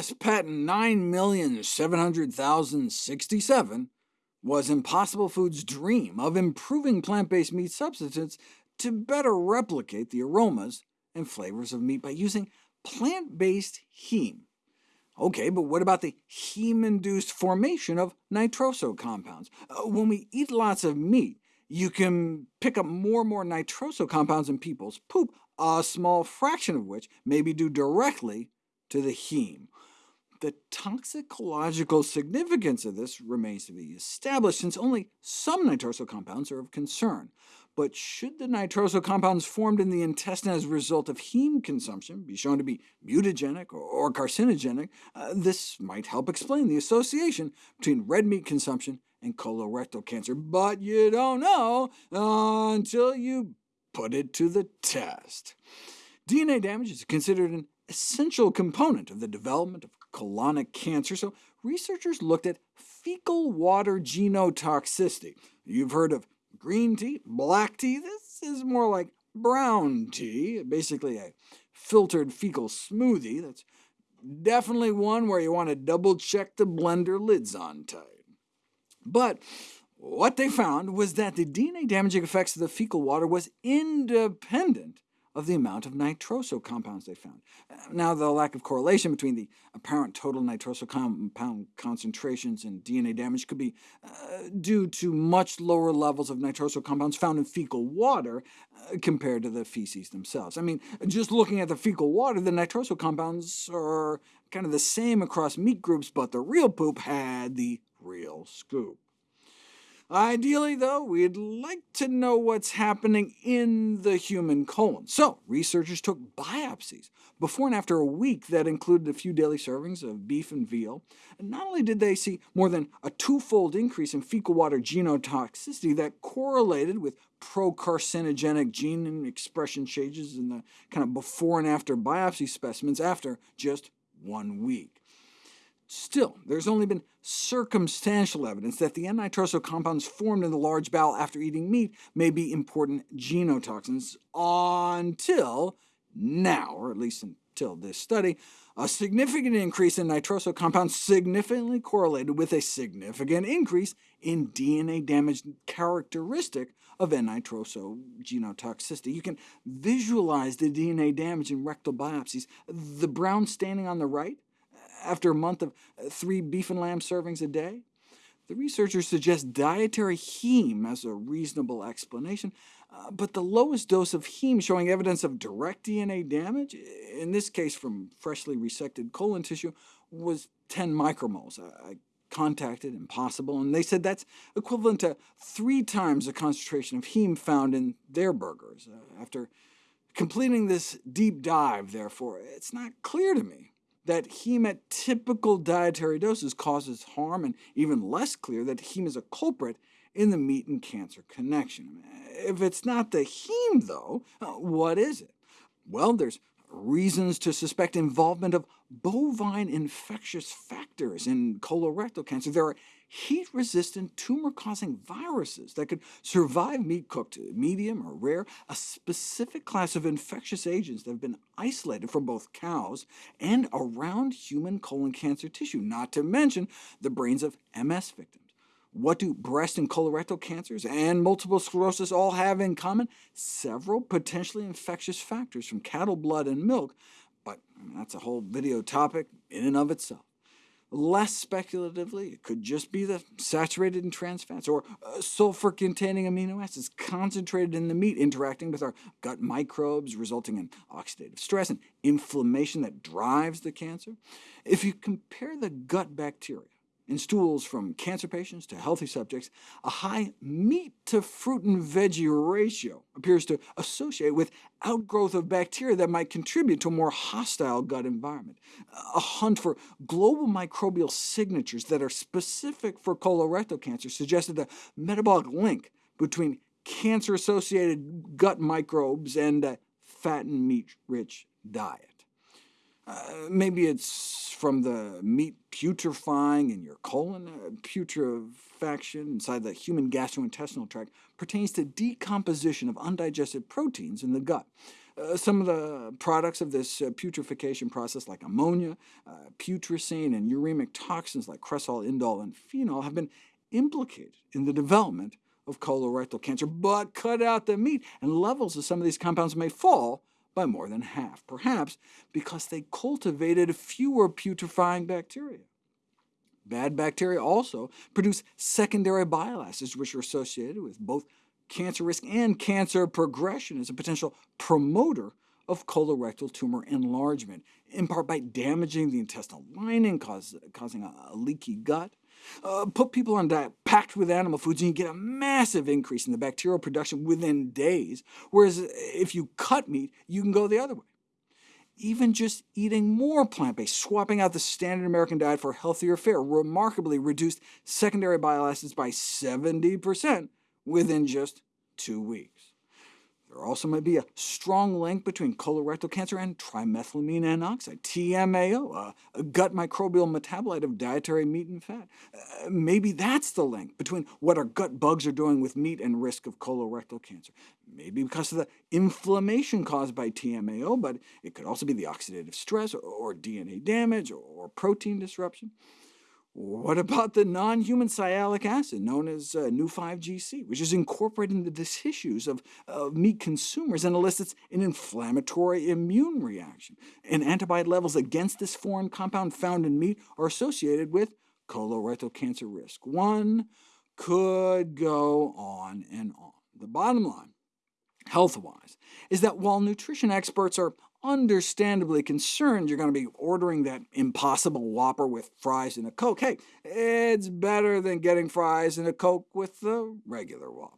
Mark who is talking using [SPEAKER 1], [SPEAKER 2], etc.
[SPEAKER 1] U.S. Patent 9,700,067 was Impossible Foods' dream of improving plant-based meat substitutes to better replicate the aromas and flavors of meat by using plant-based heme. OK, but what about the heme-induced formation of nitroso compounds? Uh, when we eat lots of meat, you can pick up more and more nitroso compounds in people's poop, a small fraction of which may be due directly to the heme. The toxicological significance of this remains to be established, since only some nitroso compounds are of concern. But should the nitroso compounds formed in the intestine as a result of heme consumption be shown to be mutagenic or carcinogenic, uh, this might help explain the association between red meat consumption and colorectal cancer. But you don't know until you put it to the test. DNA damage is considered an essential component of the development of colonic cancer, so researchers looked at fecal water genotoxicity. You've heard of green tea, black tea. This is more like brown tea, basically a filtered fecal smoothie. That's definitely one where you want to double-check the blender lid's on tight. But what they found was that the DNA-damaging effects of the fecal water was independent of the amount of nitroso compounds they found. Now, the lack of correlation between the apparent total nitroso compound concentrations and DNA damage could be uh, due to much lower levels of nitroso compounds found in fecal water uh, compared to the feces themselves. I mean, just looking at the fecal water, the nitroso compounds are kind of the same across meat groups, but the real poop had the real scoop. Ideally, though, we'd like to know what's happening in the human colon. So researchers took biopsies before and after a week that included a few daily servings of beef and veal. And not only did they see more than a twofold increase in fecal water genotoxicity that correlated with pro-carcinogenic gene expression changes in the kind of before and after biopsy specimens after just one week. Still, there's only been circumstantial evidence that the N-nitroso compounds formed in the large bowel after eating meat may be important genotoxins until now, or at least until this study. A significant increase in nitroso compounds significantly correlated with a significant increase in DNA damage characteristic of N-nitroso genotoxicity. You can visualize the DNA damage in rectal biopsies. The brown staining on the right after a month of uh, three beef and lamb servings a day? The researchers suggest dietary heme as a reasonable explanation, uh, but the lowest dose of heme showing evidence of direct DNA damage, in this case from freshly resected colon tissue, was 10 micromoles. I, contacted Impossible, and they said that's equivalent to three times the concentration of heme found in their burgers. Uh, after completing this deep dive, therefore, it's not clear to me that heme at typical dietary doses causes harm, and even less clear that heme is a culprit in the meat and cancer connection. If it's not the heme, though, uh, what is it? Well, there's reasons to suspect involvement of bovine infectious factors in colorectal cancer. There are heat-resistant tumor-causing viruses that could survive meat cooked medium or rare, a specific class of infectious agents that have been isolated from both cows and around human colon cancer tissue, not to mention the brains of MS victims. What do breast and colorectal cancers and multiple sclerosis all have in common? Several potentially infectious factors from cattle blood and milk, but that's a whole video topic in and of itself. Less speculatively, it could just be the saturated and trans fats, or uh, sulfur-containing amino acids concentrated in the meat interacting with our gut microbes, resulting in oxidative stress and inflammation that drives the cancer. If you compare the gut bacteria in stools from cancer patients to healthy subjects, a high meat-to-fruit and veggie ratio appears to associate with outgrowth of bacteria that might contribute to a more hostile gut environment. A hunt for global microbial signatures that are specific for colorectal cancer suggested a metabolic link between cancer-associated gut microbes and a fat and meat-rich diet. Uh, maybe it's from the meat putrefying in your colon. Uh, putrefaction inside the human gastrointestinal tract pertains to decomposition of undigested proteins in the gut. Uh, some of the products of this uh, putrefaction process, like ammonia, uh, putrescine, and uremic toxins like cresol, indole, and phenol, have been implicated in the development of colorectal cancer, but cut out the meat, and levels of some of these compounds may fall by more than half, perhaps because they cultivated fewer putrefying bacteria. Bad bacteria also produce secondary bile acids, which are associated with both cancer risk and cancer progression as a potential promoter of colorectal tumor enlargement, in part by damaging the intestinal lining, cause, causing a, a leaky gut. Uh, put people on a diet packed with animal foods, and you get a massive increase in the bacterial production within days, whereas if you cut meat, you can go the other way. Even just eating more plant-based, swapping out the standard American diet for healthier fare, remarkably reduced secondary bile acids by 70% within just two weeks. There also might be a strong link between colorectal cancer and trimethylamine N oxide, TMAO, a gut microbial metabolite of dietary meat and fat. Uh, maybe that's the link between what our gut bugs are doing with meat and risk of colorectal cancer. Maybe because of the inflammation caused by TMAO, but it could also be the oxidative stress, or, or DNA damage, or, or protein disruption. What about the non-human sialic acid, known as uh, Neu5Gc, which is incorporated into the tissues of, of meat consumers and elicits an inflammatory immune reaction? And antibody levels against this foreign compound found in meat are associated with colorectal cancer risk. One could go on and on. The bottom line, health-wise, is that while nutrition experts are understandably concerned you're going to be ordering that impossible Whopper with fries and a Coke. Hey, it's better than getting fries and a Coke with the regular Whopper.